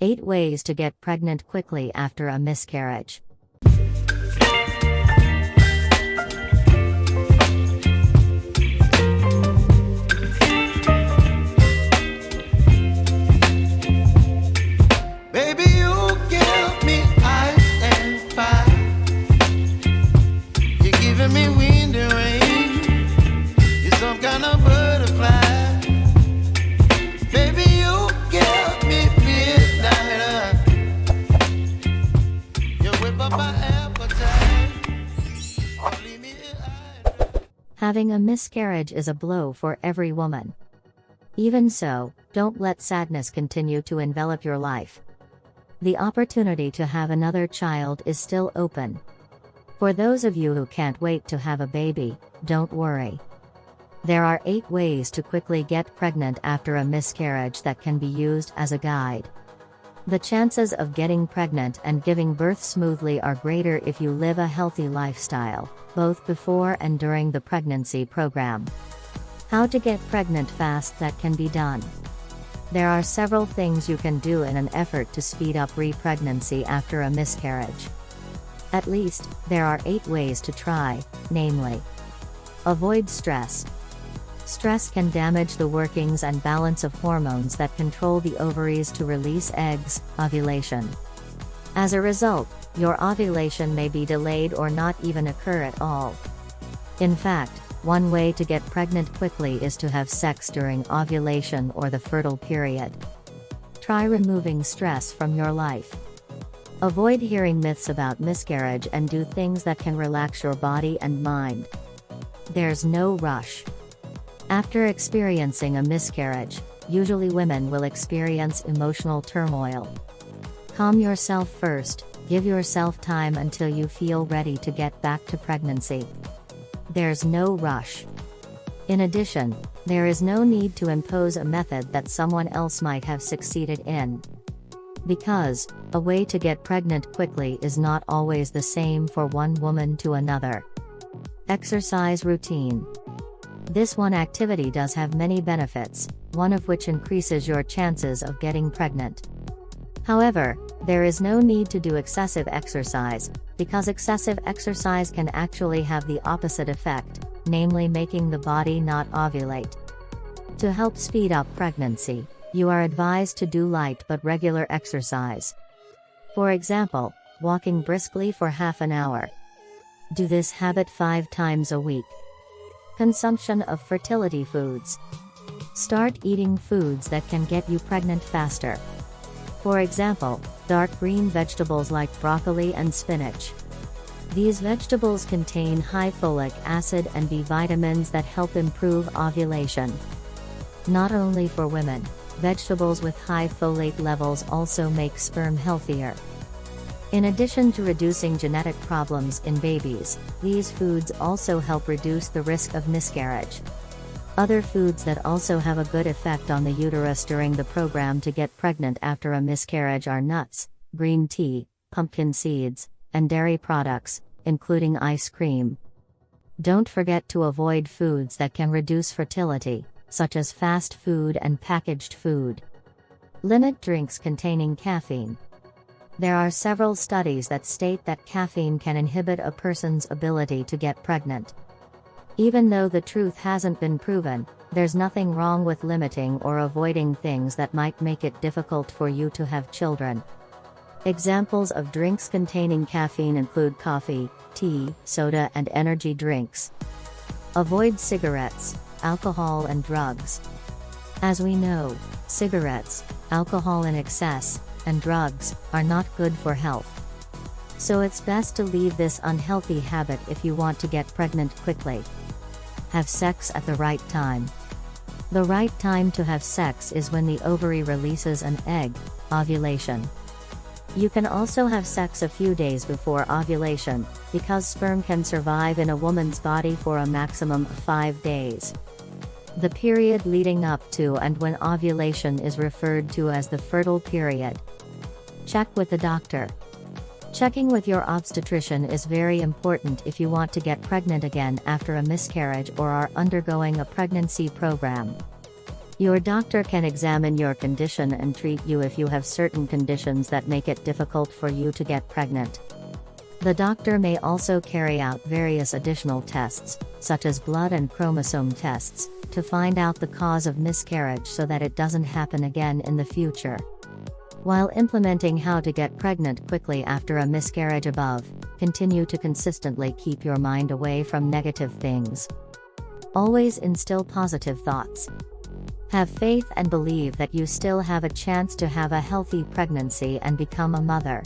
8 Ways to Get Pregnant Quickly After a Miscarriage. Having a miscarriage is a blow for every woman. Even so, don't let sadness continue to envelop your life. The opportunity to have another child is still open. For those of you who can't wait to have a baby, don't worry. There are 8 ways to quickly get pregnant after a miscarriage that can be used as a guide. The chances of getting pregnant and giving birth smoothly are greater if you live a healthy lifestyle, both before and during the pregnancy program. How to get pregnant fast that can be done. There are several things you can do in an effort to speed up re-pregnancy after a miscarriage. At least, there are 8 ways to try, namely. Avoid stress. Stress can damage the workings and balance of hormones that control the ovaries to release eggs, ovulation. As a result, your ovulation may be delayed or not even occur at all. In fact, one way to get pregnant quickly is to have sex during ovulation or the fertile period. Try removing stress from your life. Avoid hearing myths about miscarriage and do things that can relax your body and mind. There's no rush. After experiencing a miscarriage, usually women will experience emotional turmoil. Calm yourself first, give yourself time until you feel ready to get back to pregnancy. There's no rush. In addition, there is no need to impose a method that someone else might have succeeded in. Because, a way to get pregnant quickly is not always the same for one woman to another. Exercise routine. This one activity does have many benefits, one of which increases your chances of getting pregnant. However, there is no need to do excessive exercise, because excessive exercise can actually have the opposite effect, namely making the body not ovulate. To help speed up pregnancy, you are advised to do light but regular exercise. For example, walking briskly for half an hour. Do this habit five times a week. Consumption of fertility foods. Start eating foods that can get you pregnant faster. For example, dark green vegetables like broccoli and spinach. These vegetables contain high folic acid and B vitamins that help improve ovulation. Not only for women, vegetables with high folate levels also make sperm healthier. In addition to reducing genetic problems in babies, these foods also help reduce the risk of miscarriage. Other foods that also have a good effect on the uterus during the program to get pregnant after a miscarriage are nuts, green tea, pumpkin seeds, and dairy products, including ice cream. Don't forget to avoid foods that can reduce fertility, such as fast food and packaged food. Limit drinks containing caffeine. There are several studies that state that caffeine can inhibit a person's ability to get pregnant. Even though the truth hasn't been proven, there's nothing wrong with limiting or avoiding things that might make it difficult for you to have children. Examples of drinks containing caffeine include coffee, tea, soda, and energy drinks. Avoid cigarettes, alcohol, and drugs. As we know, cigarettes, alcohol in excess, and drugs are not good for health. So it's best to leave this unhealthy habit if you want to get pregnant quickly. Have sex at the right time. The right time to have sex is when the ovary releases an egg, ovulation. You can also have sex a few days before ovulation, because sperm can survive in a woman's body for a maximum of 5 days. The period leading up to and when ovulation is referred to as the fertile period. Check with the doctor. Checking with your obstetrician is very important if you want to get pregnant again after a miscarriage or are undergoing a pregnancy program. Your doctor can examine your condition and treat you if you have certain conditions that make it difficult for you to get pregnant. The doctor may also carry out various additional tests, such as blood and chromosome tests, to find out the cause of miscarriage so that it doesn't happen again in the future. While implementing how to get pregnant quickly after a miscarriage above, continue to consistently keep your mind away from negative things. Always instill positive thoughts. Have faith and believe that you still have a chance to have a healthy pregnancy and become a mother.